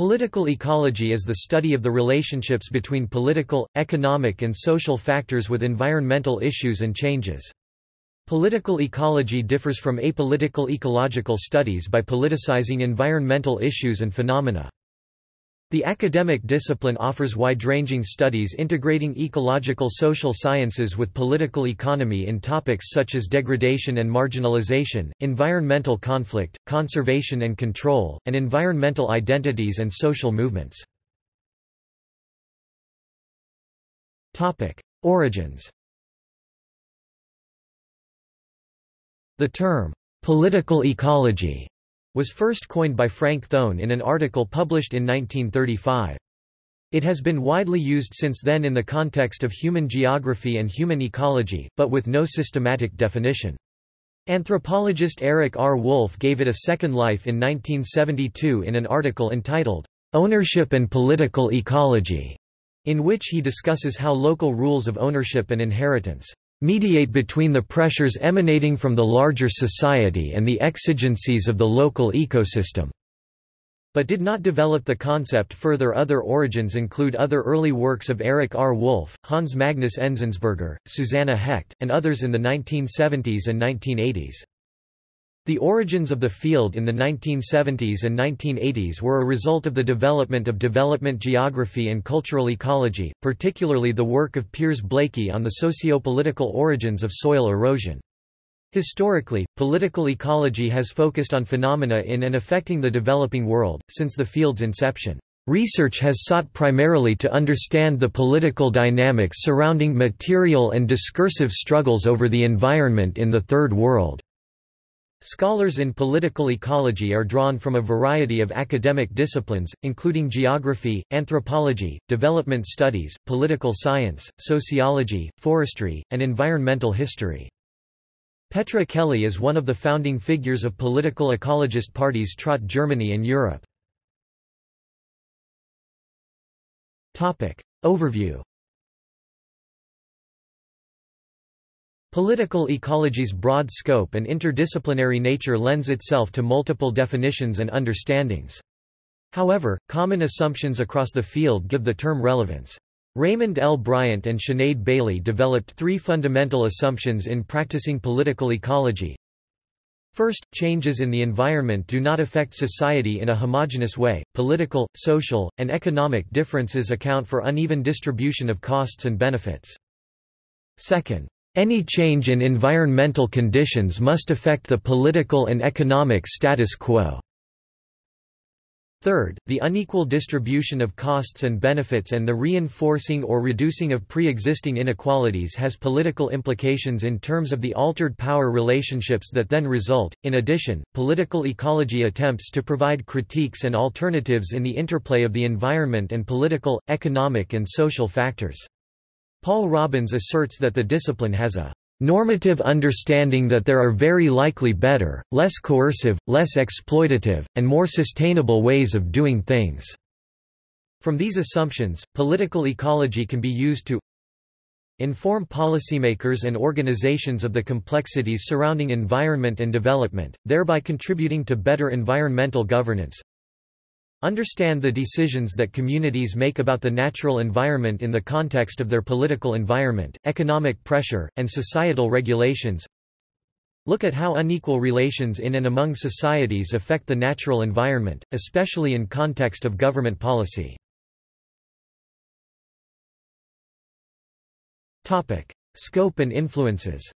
Political ecology is the study of the relationships between political, economic and social factors with environmental issues and changes. Political ecology differs from apolitical ecological studies by politicizing environmental issues and phenomena. The academic discipline offers wide-ranging studies integrating ecological social sciences with political economy in topics such as degradation and marginalization, environmental conflict, conservation and control, and environmental identities and social movements. Topic: Origins The term, "'political ecology' was first coined by Frank Thone in an article published in 1935. It has been widely used since then in the context of human geography and human ecology, but with no systematic definition. Anthropologist Eric R. Wolf gave it a second life in 1972 in an article entitled, "'Ownership and Political Ecology' in which he discusses how local rules of ownership and inheritance mediate between the pressures emanating from the larger society and the exigencies of the local ecosystem but did not develop the concept further. Other origins include other early works of Eric R. Wolf, Hans Magnus Enzensberger, Susanna Hecht, and others in the 1970s and 1980s. The origins of the field in the 1970s and 1980s were a result of the development of development geography and cultural ecology, particularly the work of Piers Blaikie on the socio-political origins of soil erosion. Historically, political ecology has focused on phenomena in and affecting the developing world, since the field's inception. Research has sought primarily to understand the political dynamics surrounding material and discursive struggles over the environment in the Third World. Scholars in political ecology are drawn from a variety of academic disciplines, including geography, anthropology, development studies, political science, sociology, forestry, and environmental history. Petra Kelly is one of the founding figures of political ecologist parties Trot Germany and Europe. Overview Political ecology's broad scope and interdisciplinary nature lends itself to multiple definitions and understandings. However, common assumptions across the field give the term relevance. Raymond L. Bryant and Sinead Bailey developed three fundamental assumptions in practicing political ecology. First, changes in the environment do not affect society in a homogeneous way. Political, social, and economic differences account for uneven distribution of costs and benefits. Second, any change in environmental conditions must affect the political and economic status quo. Third, the unequal distribution of costs and benefits and the reinforcing or reducing of pre-existing inequalities has political implications in terms of the altered power relationships that then result. In addition, political ecology attempts to provide critiques and alternatives in the interplay of the environment and political, economic and social factors. Paul Robbins asserts that the discipline has a normative understanding that there are very likely better, less coercive, less exploitative, and more sustainable ways of doing things." From these assumptions, political ecology can be used to inform policymakers and organizations of the complexities surrounding environment and development, thereby contributing to better environmental governance, Understand the decisions that communities make about the natural environment in the context of their political environment, economic pressure, and societal regulations. Look at how unequal relations in and among societies affect the natural environment, especially in context of government policy. Topic. Scope and influences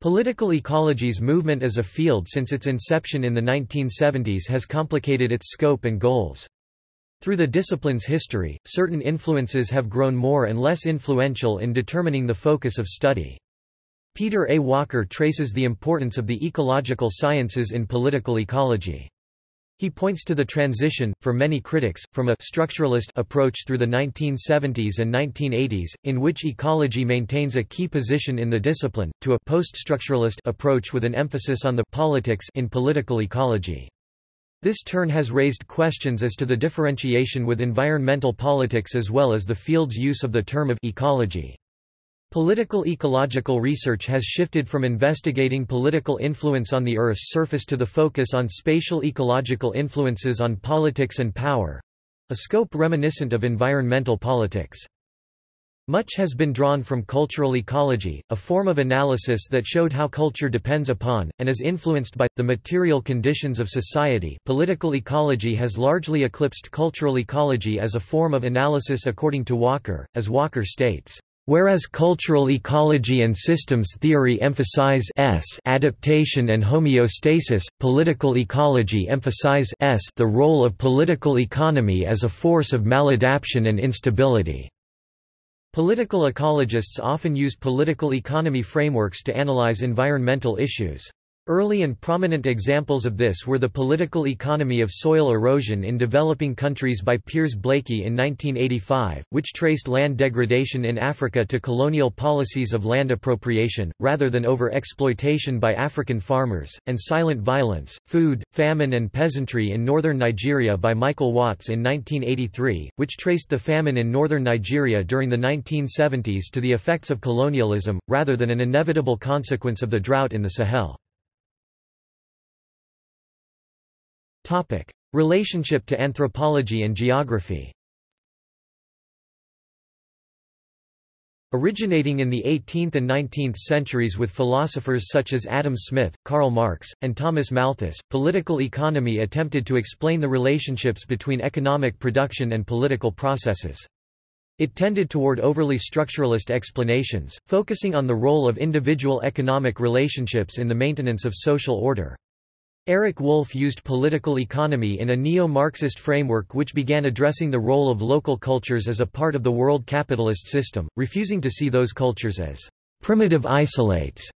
Political ecology's movement as a field since its inception in the 1970s has complicated its scope and goals. Through the discipline's history, certain influences have grown more and less influential in determining the focus of study. Peter A. Walker traces the importance of the ecological sciences in political ecology. He points to the transition, for many critics, from a structuralist approach through the 1970s and 1980s, in which ecology maintains a key position in the discipline, to a post-structuralist approach with an emphasis on the politics in political ecology. This turn has raised questions as to the differentiation with environmental politics as well as the field's use of the term of ecology. Political ecological research has shifted from investigating political influence on the Earth's surface to the focus on spatial ecological influences on politics and power—a scope reminiscent of environmental politics. Much has been drawn from cultural ecology, a form of analysis that showed how culture depends upon, and is influenced by, the material conditions of society. Political ecology has largely eclipsed cultural ecology as a form of analysis according to Walker, as Walker states. Whereas cultural ecology and systems theory emphasize s adaptation and homeostasis, political ecology emphasize s the role of political economy as a force of maladaptation and instability. Political ecologists often use political economy frameworks to analyze environmental issues. Early and prominent examples of this were the political economy of soil erosion in developing countries by Piers Blaikie in 1985, which traced land degradation in Africa to colonial policies of land appropriation, rather than over-exploitation by African farmers, and silent violence, food, famine and peasantry in northern Nigeria by Michael Watts in 1983, which traced the famine in northern Nigeria during the 1970s to the effects of colonialism, rather than an inevitable consequence of the drought in the Sahel. Relationship to anthropology and geography Originating in the 18th and 19th centuries with philosophers such as Adam Smith, Karl Marx, and Thomas Malthus, political economy attempted to explain the relationships between economic production and political processes. It tended toward overly structuralist explanations, focusing on the role of individual economic relationships in the maintenance of social order. Eric Wolf used political economy in a neo-Marxist framework which began addressing the role of local cultures as a part of the world capitalist system, refusing to see those cultures as primitive isolates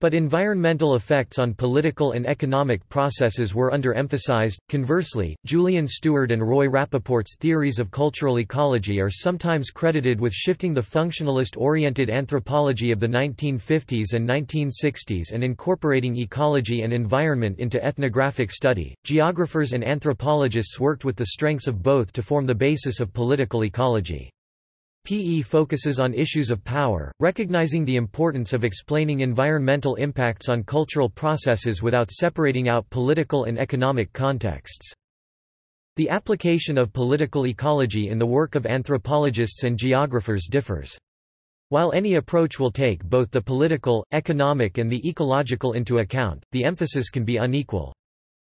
but environmental effects on political and economic processes were underemphasized. Conversely, Julian Steward and Roy Rappaport's theories of cultural ecology are sometimes credited with shifting the functionalist oriented anthropology of the 1950s and 1960s and incorporating ecology and environment into ethnographic study. Geographers and anthropologists worked with the strengths of both to form the basis of political ecology. PE focuses on issues of power, recognizing the importance of explaining environmental impacts on cultural processes without separating out political and economic contexts. The application of political ecology in the work of anthropologists and geographers differs. While any approach will take both the political, economic and the ecological into account, the emphasis can be unequal.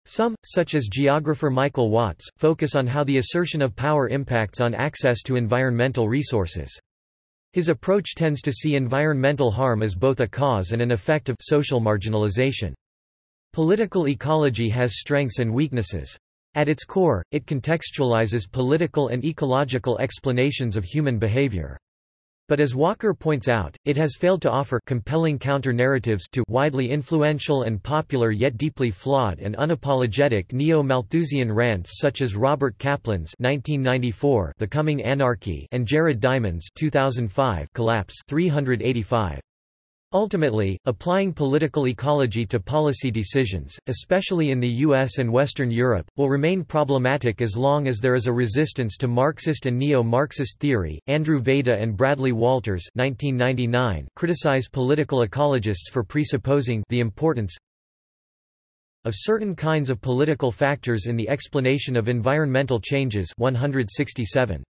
Some, such as geographer Michael Watts, focus on how the assertion of power impacts on access to environmental resources. His approach tends to see environmental harm as both a cause and an effect of social marginalization. Political ecology has strengths and weaknesses. At its core, it contextualizes political and ecological explanations of human behavior. But as Walker points out, it has failed to offer compelling counter-narratives to widely influential and popular yet deeply flawed and unapologetic neo-Malthusian rants such as Robert Kaplan's 1994 The Coming Anarchy and Jared Diamond's 2005 Collapse 385. Ultimately, applying political ecology to policy decisions, especially in the US and Western Europe, will remain problematic as long as there is a resistance to Marxist and neo-Marxist theory. Andrew Vayda and Bradley Walters (1999) criticize political ecologists for presupposing the importance of certain kinds of political factors in the explanation of environmental changes 167.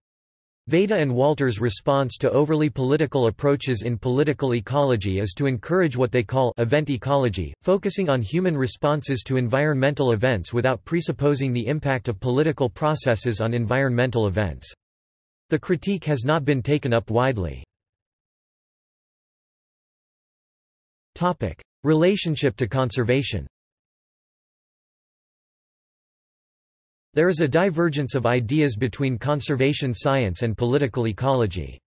Vayda and Walter's response to overly political approaches in political ecology is to encourage what they call event ecology, focusing on human responses to environmental events without presupposing the impact of political processes on environmental events. The critique has not been taken up widely. Relationship to conservation There is a divergence of ideas between conservation science and political ecology.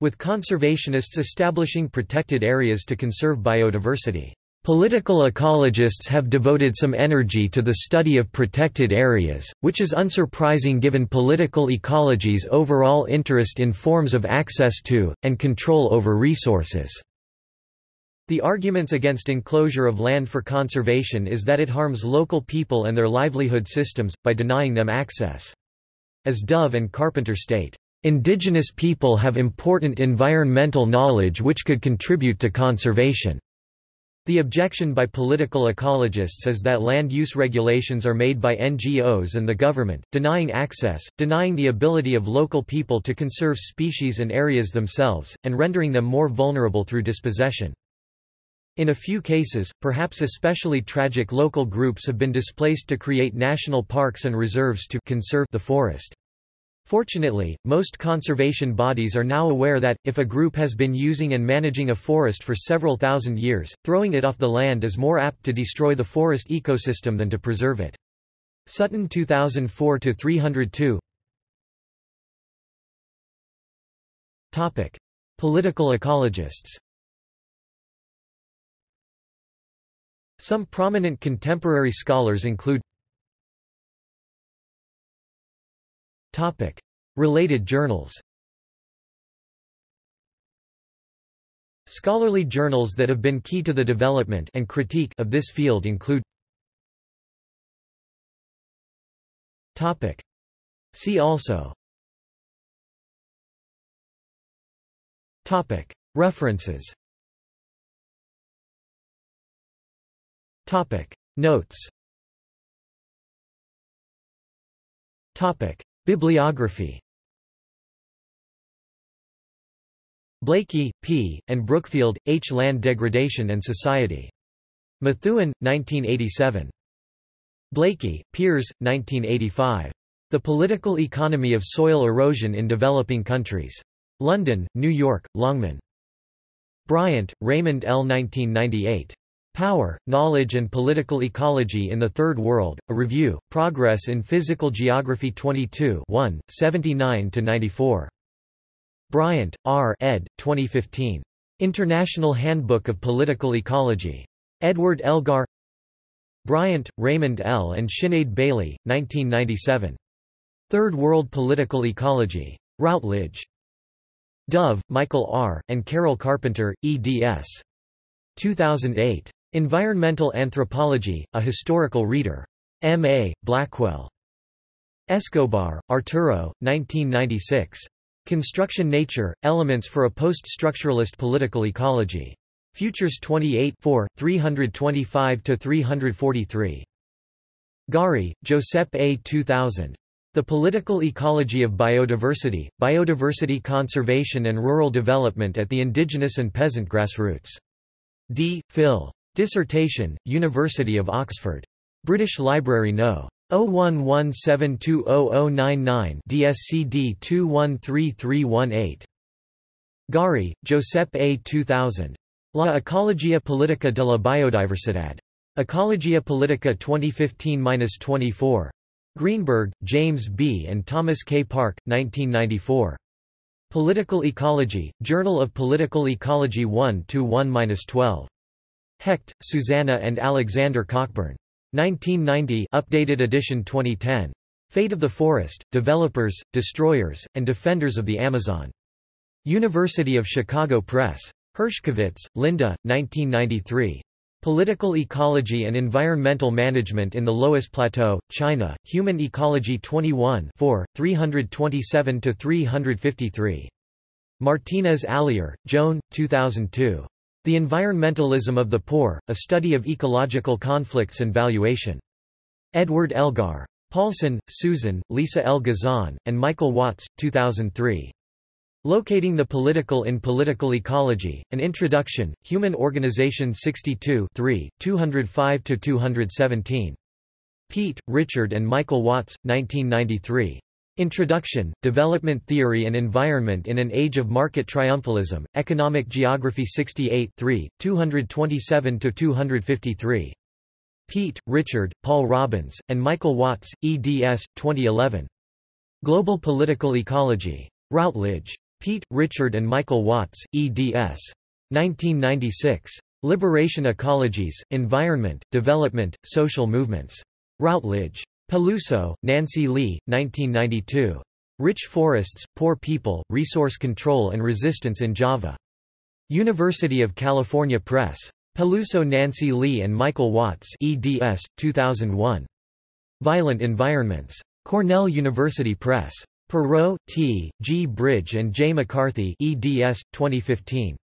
With conservationists establishing protected areas to conserve biodiversity. Political ecologists have devoted some energy to the study of protected areas, which is unsurprising given political ecology's overall interest in forms of access to, and control over resources. The arguments against enclosure of land for conservation is that it harms local people and their livelihood systems, by denying them access. As Dove and Carpenter state, Indigenous people have important environmental knowledge which could contribute to conservation. The objection by political ecologists is that land use regulations are made by NGOs and the government, denying access, denying the ability of local people to conserve species and areas themselves, and rendering them more vulnerable through dispossession. In a few cases, perhaps especially tragic local groups have been displaced to create national parks and reserves to conserve the forest. Fortunately, most conservation bodies are now aware that, if a group has been using and managing a forest for several thousand years, throwing it off the land is more apt to destroy the forest ecosystem than to preserve it. Sutton 2004-302 Political ecologists Some prominent contemporary scholars include Related journals Scholarly journals that have been key to the development and critique of this field include See also References Notes Topic Bibliography Blaikie, P., and Brookfield, H. Land Degradation and Society. Methuen, 1987. Blaikie, Piers, 1985. The Political Economy of Soil Erosion in Developing Countries. London, New York, Longman. Bryant, Raymond L. 1998. Power, Knowledge and Political Ecology in the Third World, A Review, Progress in Physical Geography 22 1, 79–94. Bryant, R. ed. 2015. International Handbook of Political Ecology. Edward Elgar Bryant, Raymond L. and Sinead Bailey, 1997. Third World Political Ecology. Routledge. Dove, Michael R., and Carol Carpenter, eds. 2008. Environmental Anthropology, A Historical Reader. M.A., Blackwell. Escobar, Arturo, 1996. Construction Nature, Elements for a Post-Structuralist Political Ecology. Futures 28 325–343. Gari, Josep A. 2000. The Political Ecology of Biodiversity, Biodiversity Conservation and Rural Development at the Indigenous and Peasant Grassroots. D. Phil. Dissertation, University of Oxford. British Library No. 0117200099 DSCD 213318. Gari, Giuseppe A. 2000. La Ecologia Politica de la Biodiversidad. Ecologia Politica 2015-24. Greenberg, James B. and Thomas K. Park, 1994. Political Ecology, Journal of Political Ecology 1-1-12. Hecht, Susanna and Alexander Cockburn. 1990 updated edition 2010. Fate of the Forest, Developers, Destroyers, and Defenders of the Amazon. University of Chicago Press. Hershkovitz, Linda, 1993. Political Ecology and Environmental Management in the Loess Plateau, China, Human Ecology 21 327–353. Martinez Alier, Joan, 2002. The Environmentalism of the Poor, A Study of Ecological Conflicts and Valuation. Edward Elgar. Paulson, Susan, Lisa L. Gezon, and Michael Watts, 2003. Locating the Political in Political Ecology, An Introduction, Human Organization 62 205–217. Peet, Richard and Michael Watts, 1993. Introduction, Development Theory and Environment in an Age of Market Triumphalism, Economic Geography 68 227–253. Peet, Richard, Paul Robbins, and Michael Watts, eds. 2011. Global Political Ecology. Routledge. Peet, Richard and Michael Watts, eds. 1996. Liberation Ecologies, Environment, Development, Social Movements. Routledge. Peluso, Nancy Lee, 1992. Rich Forests, Poor People, Resource Control and Resistance in Java. University of California Press. Peluso Nancy Lee and Michael Watts eds. 2001. Violent Environments. Cornell University Press. Perreault, T., G. Bridge and J. McCarthy eds. 2015.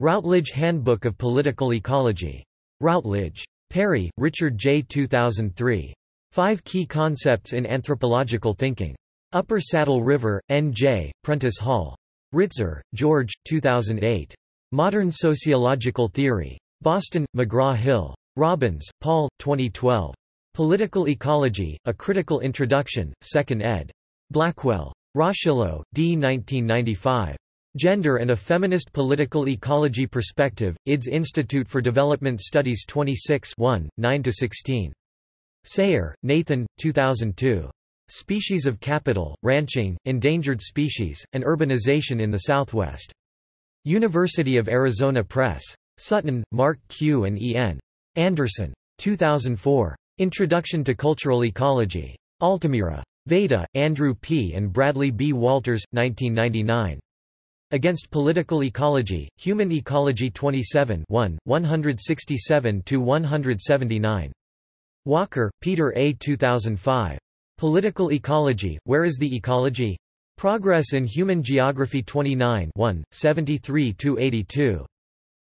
Routledge Handbook of Political Ecology. Routledge. Perry, Richard J. 2003. Five Key Concepts in Anthropological Thinking. Upper Saddle River, N.J., Prentice Hall. Ritzer, George, 2008. Modern Sociological Theory. Boston, McGraw-Hill. Robbins, Paul, 2012. Political Ecology, A Critical Introduction, 2nd ed. Blackwell. Rocheleau, D. 1995. Gender and a Feminist Political Ecology Perspective, IDS Institute for Development Studies 26 9–16. Sayre, Nathan, 2002. Species of Capital, Ranching, Endangered Species, and Urbanization in the Southwest. University of Arizona Press. Sutton, Mark Q. and E. N. Anderson. 2004. Introduction to Cultural Ecology. Altamira. Vayda, Andrew P. and Bradley B. Walters, 1999. Against Political Ecology, Human Ecology 27 1, 167–179. Walker, Peter A. 2005. Political Ecology, Where is the Ecology? Progress in Human Geography 29 1, 73–82.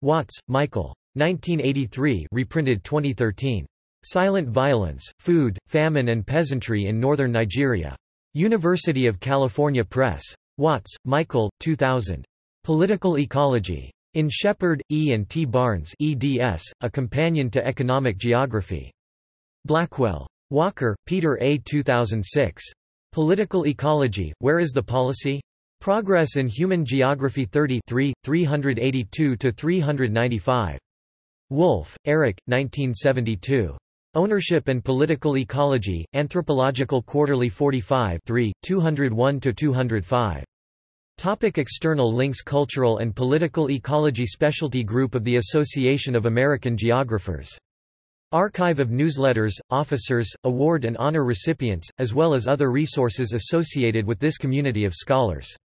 Watts, Michael. 1983 reprinted 2013. Silent Violence, Food, Famine and Peasantry in Northern Nigeria. University of California Press. Watts, Michael, 2000. Political Ecology. In Sheppard, E. and T. Barnes eds, A Companion to Economic Geography. Blackwell. Walker, Peter A. 2006. Political Ecology, Where is the Policy? Progress in Human Geography 33, 382–395. Wolf, Eric, 1972. Ownership and Political Ecology, Anthropological Quarterly 45 3, 201–205. Topic external links Cultural and Political Ecology Specialty Group of the Association of American Geographers Archive of newsletters, officers, award and honor recipients, as well as other resources associated with this community of scholars.